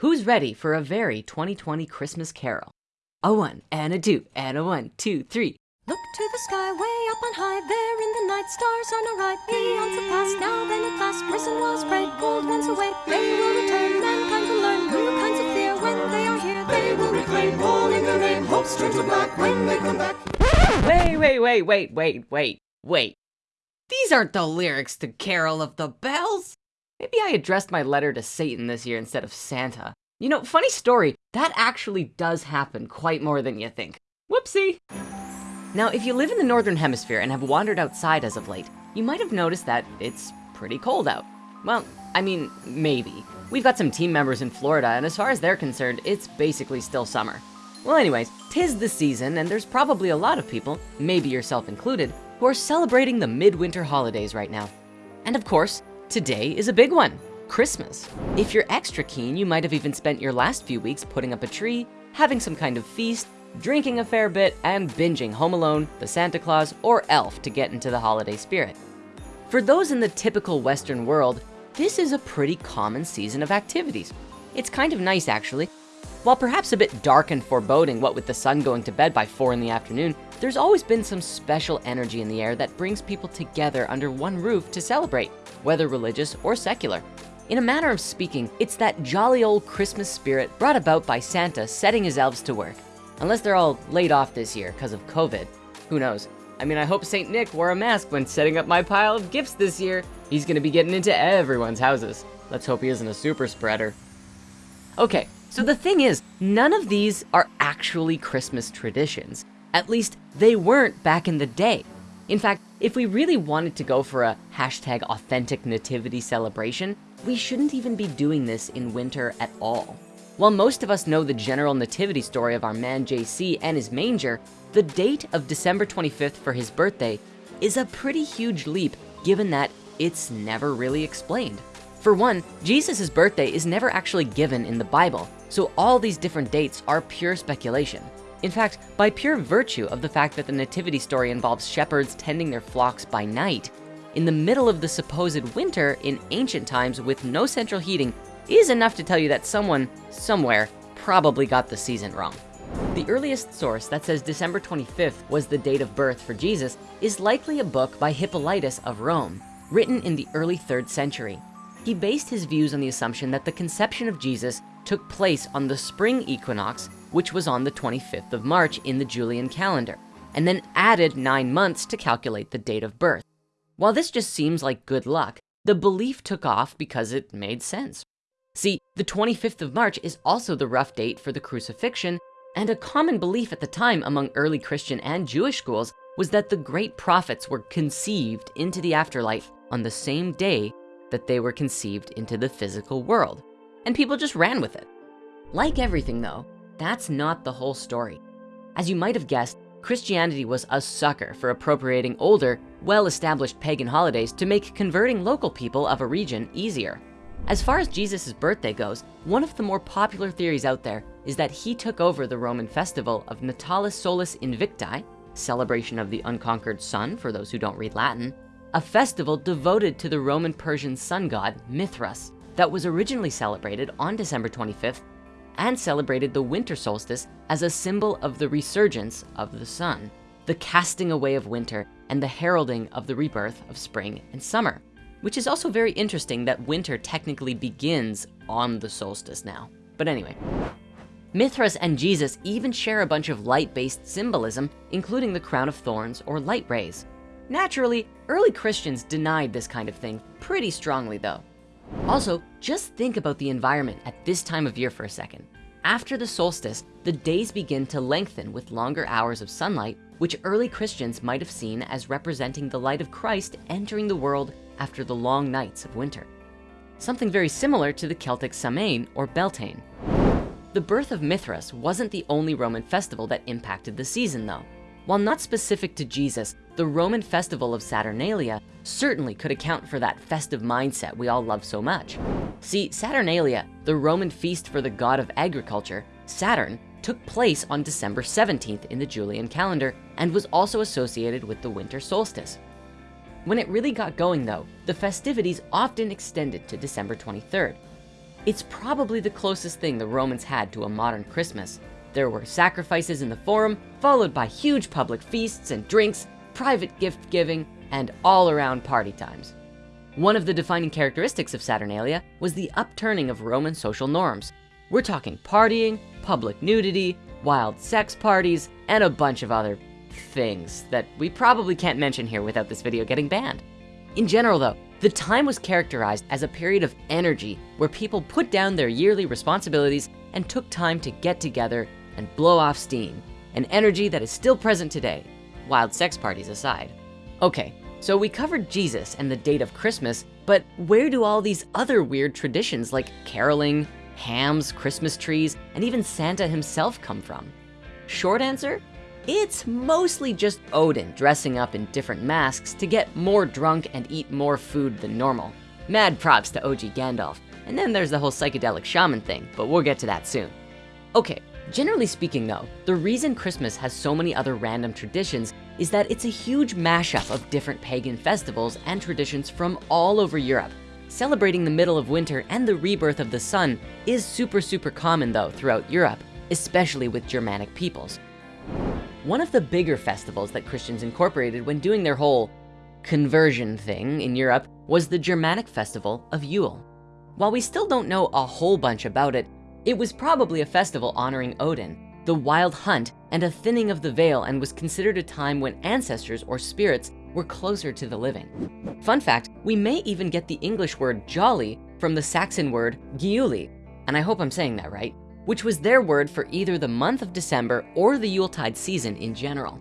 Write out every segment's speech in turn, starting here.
Who's ready for a very 2020 Christmas carol? A one and a two and a one, two, three. Look to the sky, way up on high, there in the night, stars on a right. Eons have passed, now then at last, prison walls break, gold once away. They will return, mankind will learn new kinds of fear when they are here. They will reclaim all in their name, hopes turn to black when they come back. Wait, wait, wait, wait, wait, wait, wait. These aren't the lyrics to Carol of the Bells. Maybe I addressed my letter to Satan this year instead of Santa. You know, funny story, that actually does happen quite more than you think. Whoopsie. Now, if you live in the Northern Hemisphere and have wandered outside as of late, you might have noticed that it's pretty cold out. Well, I mean, maybe. We've got some team members in Florida, and as far as they're concerned, it's basically still summer. Well, anyways, tis the season, and there's probably a lot of people, maybe yourself included, who are celebrating the midwinter holidays right now. And of course, today is a big one, Christmas. If you're extra keen, you might have even spent your last few weeks putting up a tree, having some kind of feast, drinking a fair bit, and binging Home Alone, The Santa Claus, or Elf to get into the holiday spirit. For those in the typical Western world, this is a pretty common season of activities. It's kind of nice actually. While perhaps a bit dark and foreboding, what with the sun going to bed by four in the afternoon, there's always been some special energy in the air that brings people together under one roof to celebrate, whether religious or secular. In a manner of speaking, it's that jolly old Christmas spirit brought about by Santa setting his elves to work. Unless they're all laid off this year because of COVID. Who knows? I mean, I hope St. Nick wore a mask when setting up my pile of gifts this year. He's gonna be getting into everyone's houses. Let's hope he isn't a super spreader. Okay, so the thing is, none of these are actually Christmas traditions. At least they weren't back in the day. In fact, if we really wanted to go for a hashtag authentic nativity celebration, we shouldn't even be doing this in winter at all. While most of us know the general nativity story of our man JC and his manger, the date of December 25th for his birthday is a pretty huge leap given that it's never really explained. For one, Jesus' birthday is never actually given in the Bible, so all these different dates are pure speculation. In fact, by pure virtue of the fact that the nativity story involves shepherds tending their flocks by night, in the middle of the supposed winter in ancient times with no central heating is enough to tell you that someone, somewhere, probably got the season wrong. The earliest source that says December 25th was the date of birth for Jesus is likely a book by Hippolytus of Rome, written in the early third century. He based his views on the assumption that the conception of Jesus took place on the spring equinox, which was on the 25th of March in the Julian calendar, and then added nine months to calculate the date of birth. While this just seems like good luck, the belief took off because it made sense. See, the 25th of March is also the rough date for the crucifixion, and a common belief at the time among early Christian and Jewish schools was that the great prophets were conceived into the afterlife on the same day that they were conceived into the physical world. And people just ran with it. Like everything though, that's not the whole story. As you might have guessed, Christianity was a sucker for appropriating older, well-established pagan holidays to make converting local people of a region easier. As far as Jesus' birthday goes, one of the more popular theories out there is that he took over the Roman festival of Natalis Solis Invicti, celebration of the unconquered sun for those who don't read Latin, a festival devoted to the Roman Persian sun god Mithras that was originally celebrated on December 25th and celebrated the winter solstice as a symbol of the resurgence of the sun, the casting away of winter and the heralding of the rebirth of spring and summer which is also very interesting that winter technically begins on the solstice now. But anyway, Mithras and Jesus even share a bunch of light-based symbolism, including the crown of thorns or light rays. Naturally, early Christians denied this kind of thing pretty strongly though. Also, just think about the environment at this time of year for a second. After the solstice, the days begin to lengthen with longer hours of sunlight, which early Christians might have seen as representing the light of Christ entering the world after the long nights of winter. Something very similar to the Celtic Samhain or Beltane. The birth of Mithras wasn't the only Roman festival that impacted the season though. While not specific to Jesus, the Roman festival of Saturnalia certainly could account for that festive mindset we all love so much. See, Saturnalia, the Roman feast for the god of agriculture, Saturn, took place on December 17th in the Julian calendar and was also associated with the winter solstice. When it really got going though, the festivities often extended to December 23rd. It's probably the closest thing the Romans had to a modern Christmas. There were sacrifices in the forum, followed by huge public feasts and drinks, private gift giving, and all around party times. One of the defining characteristics of Saturnalia was the upturning of Roman social norms. We're talking partying, public nudity, wild sex parties, and a bunch of other things that we probably can't mention here without this video getting banned. In general though, the time was characterized as a period of energy where people put down their yearly responsibilities and took time to get together and blow off steam, an energy that is still present today, wild sex parties aside. Okay, so we covered Jesus and the date of Christmas, but where do all these other weird traditions like caroling, hams, Christmas trees, and even Santa himself come from? Short answer, it's mostly just Odin dressing up in different masks to get more drunk and eat more food than normal. Mad props to OG Gandalf. And then there's the whole psychedelic shaman thing, but we'll get to that soon. Okay, generally speaking though, the reason Christmas has so many other random traditions is that it's a huge mashup of different pagan festivals and traditions from all over Europe. Celebrating the middle of winter and the rebirth of the sun is super, super common though throughout Europe, especially with Germanic peoples. One of the bigger festivals that Christians incorporated when doing their whole conversion thing in Europe was the Germanic festival of Yule. While we still don't know a whole bunch about it, it was probably a festival honoring Odin, the wild hunt, and a thinning of the veil and was considered a time when ancestors or spirits were closer to the living. Fun fact, we may even get the English word jolly from the Saxon word giuli, and I hope I'm saying that right, which was their word for either the month of December or the Yuletide season in general.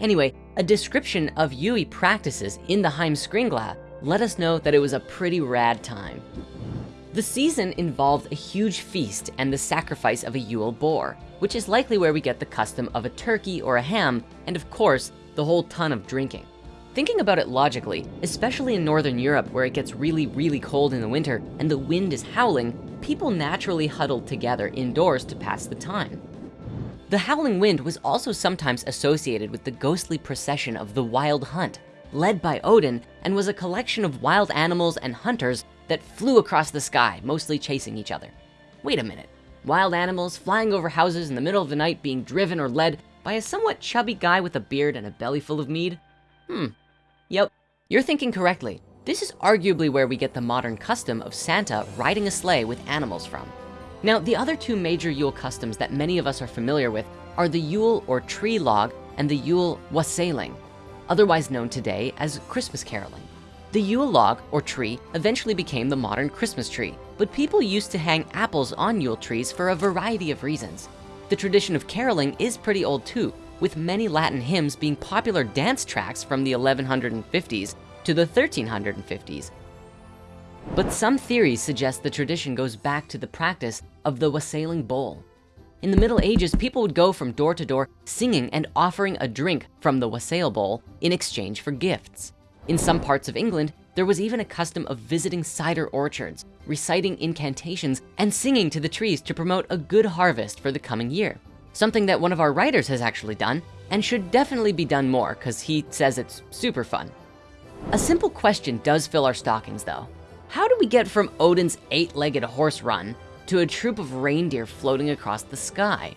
Anyway, a description of Yule practices in the Heimskringla let us know that it was a pretty rad time. The season involved a huge feast and the sacrifice of a Yule boar, which is likely where we get the custom of a turkey or a ham, and of course, the whole ton of drinking. Thinking about it logically, especially in Northern Europe where it gets really, really cold in the winter and the wind is howling, people naturally huddled together indoors to pass the time. The howling wind was also sometimes associated with the ghostly procession of the wild hunt, led by Odin, and was a collection of wild animals and hunters that flew across the sky, mostly chasing each other. Wait a minute, wild animals flying over houses in the middle of the night being driven or led by a somewhat chubby guy with a beard and a belly full of mead? Hmm, yep, you're thinking correctly. This is arguably where we get the modern custom of Santa riding a sleigh with animals from. Now, the other two major Yule customs that many of us are familiar with are the Yule or tree log and the Yule wassailing, otherwise known today as Christmas caroling. The Yule log or tree eventually became the modern Christmas tree, but people used to hang apples on Yule trees for a variety of reasons. The tradition of caroling is pretty old too, with many Latin hymns being popular dance tracks from the 1150s to the 1350s. But some theories suggest the tradition goes back to the practice of the wassailing bowl. In the Middle Ages, people would go from door to door singing and offering a drink from the wassail bowl in exchange for gifts. In some parts of England, there was even a custom of visiting cider orchards, reciting incantations, and singing to the trees to promote a good harvest for the coming year. Something that one of our writers has actually done and should definitely be done more because he says it's super fun. A simple question does fill our stockings though. How do we get from Odin's eight-legged horse run to a troop of reindeer floating across the sky?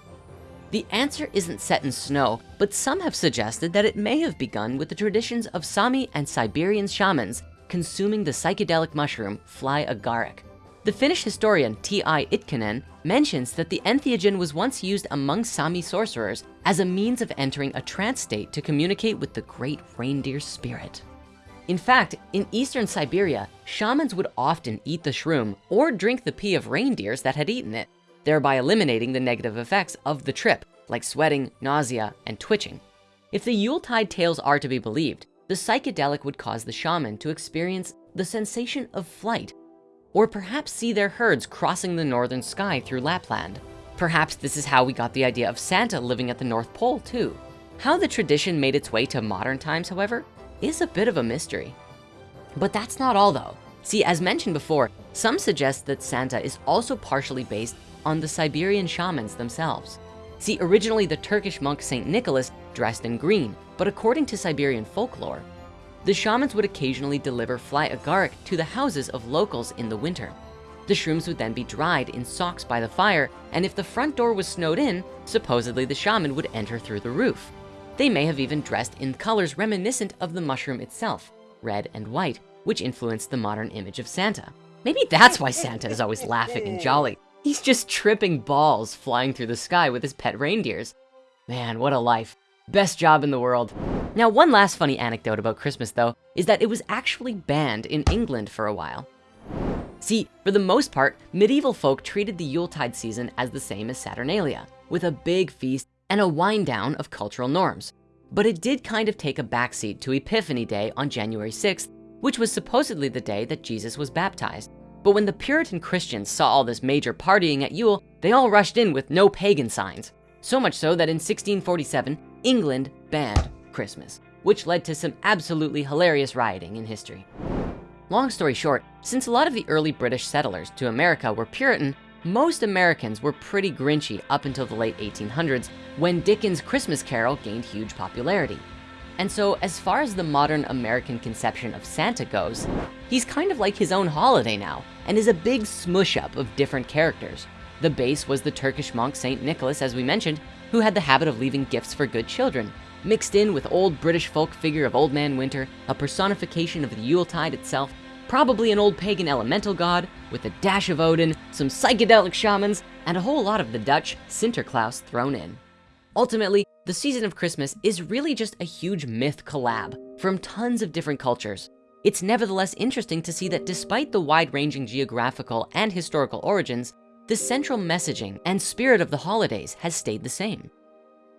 The answer isn't set in snow, but some have suggested that it may have begun with the traditions of Sami and Siberian shamans consuming the psychedelic mushroom fly agaric. The Finnish historian T.I. Itkonen mentions that the entheogen was once used among Sami sorcerers as a means of entering a trance state to communicate with the great reindeer spirit. In fact, in Eastern Siberia, shamans would often eat the shroom or drink the pee of reindeers that had eaten it, thereby eliminating the negative effects of the trip, like sweating, nausea, and twitching. If the Yuletide tales are to be believed, the psychedelic would cause the shaman to experience the sensation of flight, or perhaps see their herds crossing the northern sky through Lapland. Perhaps this is how we got the idea of Santa living at the North Pole too. How the tradition made its way to modern times, however, is a bit of a mystery. But that's not all though. See, as mentioned before, some suggest that Santa is also partially based on the Siberian shamans themselves. See, originally the Turkish monk St. Nicholas dressed in green, but according to Siberian folklore, the shamans would occasionally deliver fly agaric to the houses of locals in the winter. The shrooms would then be dried in socks by the fire, and if the front door was snowed in, supposedly the shaman would enter through the roof. They may have even dressed in colors reminiscent of the mushroom itself, red and white, which influenced the modern image of Santa. Maybe that's why Santa is always laughing and jolly. He's just tripping balls flying through the sky with his pet reindeers. Man, what a life. Best job in the world. Now, one last funny anecdote about Christmas though, is that it was actually banned in England for a while. See, for the most part, medieval folk treated the Yuletide season as the same as Saturnalia, with a big feast and a wind down of cultural norms. But it did kind of take a backseat to Epiphany Day on January 6th, which was supposedly the day that Jesus was baptized. But when the Puritan Christians saw all this major partying at Yule, they all rushed in with no pagan signs. So much so that in 1647, England banned Christmas, which led to some absolutely hilarious rioting in history. Long story short, since a lot of the early British settlers to America were Puritan, most Americans were pretty grinchy up until the late 1800s when Dickens' Christmas Carol gained huge popularity. And so as far as the modern American conception of Santa goes, he's kind of like his own holiday now and is a big smush up of different characters. The base was the Turkish monk St. Nicholas, as we mentioned, who had the habit of leaving gifts for good children, mixed in with old British folk figure of Old Man Winter, a personification of the Yuletide itself, probably an old pagan elemental god with a dash of Odin, some psychedelic shamans, and a whole lot of the Dutch Sinterklaas thrown in. Ultimately, the season of Christmas is really just a huge myth collab from tons of different cultures. It's nevertheless interesting to see that despite the wide-ranging geographical and historical origins, the central messaging and spirit of the holidays has stayed the same.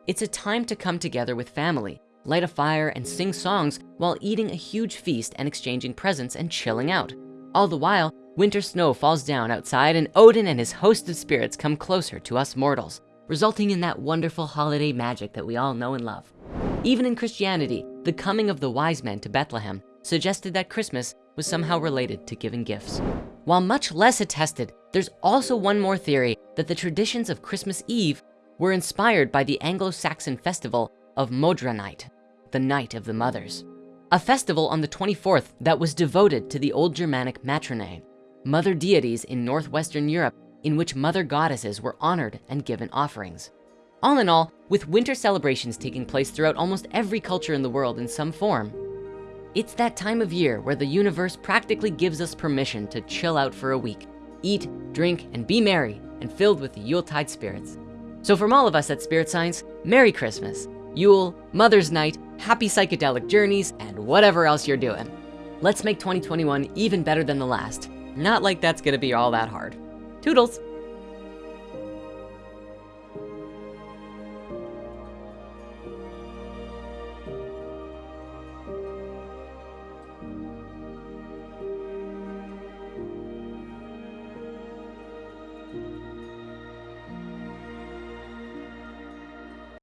It's a time to come together with family, light a fire and sing songs while eating a huge feast and exchanging presents and chilling out. All the while, winter snow falls down outside and Odin and his host of spirits come closer to us mortals, resulting in that wonderful holiday magic that we all know and love. Even in Christianity, the coming of the wise men to Bethlehem suggested that Christmas was somehow related to giving gifts. While much less attested, there's also one more theory that the traditions of Christmas Eve were inspired by the Anglo-Saxon festival of Modra Night, the Night of the Mothers, a festival on the 24th that was devoted to the old Germanic matronae, mother deities in Northwestern Europe in which mother goddesses were honored and given offerings. All in all, with winter celebrations taking place throughout almost every culture in the world in some form, it's that time of year where the universe practically gives us permission to chill out for a week, eat, drink, and be merry and filled with the Yuletide spirits. So from all of us at Spirit Science, Merry Christmas, Yule, Mother's Night, happy psychedelic journeys, and whatever else you're doing. Let's make 2021 even better than the last. Not like that's gonna be all that hard. Toodles.